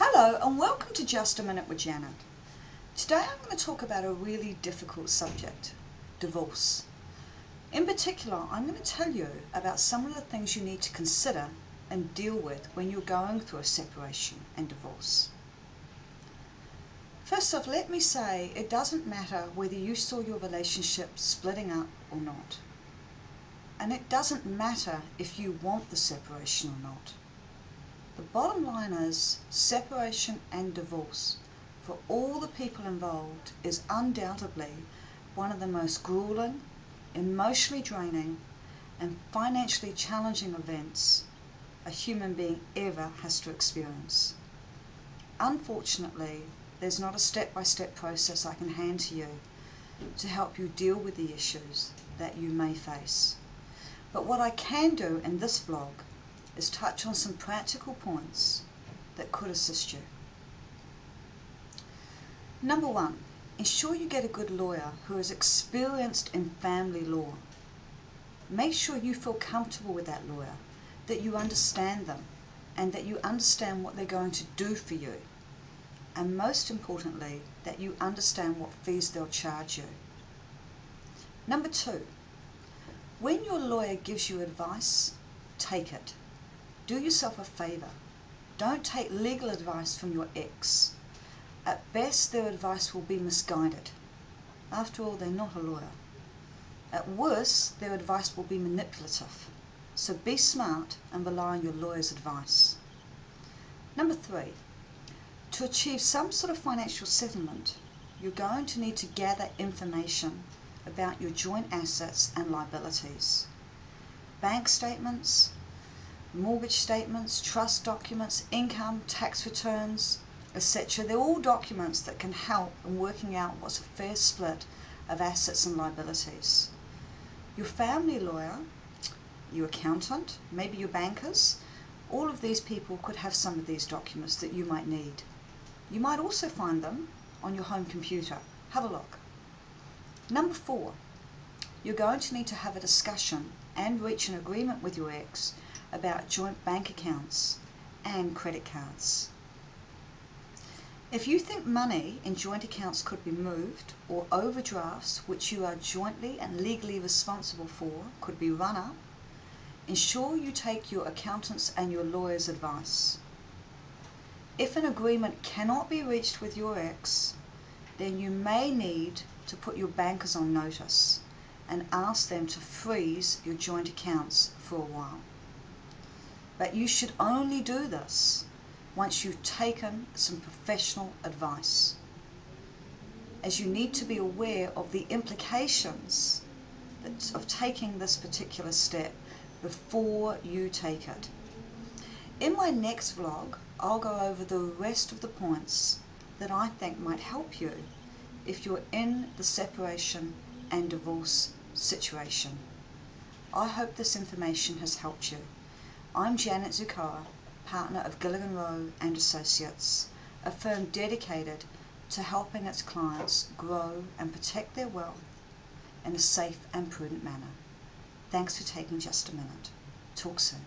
Hello and welcome to Just a Minute with Janet. Today I'm going to talk about a really difficult subject, divorce. In particular, I'm going to tell you about some of the things you need to consider and deal with when you're going through a separation and divorce. First off, let me say it doesn't matter whether you saw your relationship splitting up or not. And it doesn't matter if you want the separation or not. The bottom line is separation and divorce for all the people involved is undoubtedly one of the most grueling, emotionally draining, and financially challenging events a human being ever has to experience. Unfortunately, there's not a step-by-step process I can hand to you to help you deal with the issues that you may face. But what I can do in this vlog is touch on some practical points that could assist you. Number one, ensure you get a good lawyer who is experienced in family law. Make sure you feel comfortable with that lawyer, that you understand them, and that you understand what they're going to do for you. And most importantly, that you understand what fees they'll charge you. Number two, when your lawyer gives you advice, take it do yourself a favor. Don't take legal advice from your ex. At best, their advice will be misguided. After all, they're not a lawyer. At worst, their advice will be manipulative. So be smart and rely on your lawyer's advice. Number three, to achieve some sort of financial settlement, you're going to need to gather information about your joint assets and liabilities. Bank statements, mortgage statements, trust documents, income, tax returns, etc. They're all documents that can help in working out what's a fair split of assets and liabilities. Your family lawyer, your accountant, maybe your bankers, all of these people could have some of these documents that you might need. You might also find them on your home computer. Have a look. Number four, you're going to need to have a discussion and reach an agreement with your ex about joint bank accounts and credit cards. If you think money in joint accounts could be moved or overdrafts which you are jointly and legally responsible for could be run up, ensure you take your accountant's and your lawyer's advice. If an agreement cannot be reached with your ex, then you may need to put your bankers on notice and ask them to freeze your joint accounts for a while. But you should only do this once you've taken some professional advice, as you need to be aware of the implications of taking this particular step before you take it. In my next vlog, I'll go over the rest of the points that I think might help you if you're in the separation and divorce situation. I hope this information has helped you. I'm Janet Zuccara, partner of Gilligan Rowe and Associates, a firm dedicated to helping its clients grow and protect their wealth in a safe and prudent manner. Thanks for taking just a minute. Talk soon.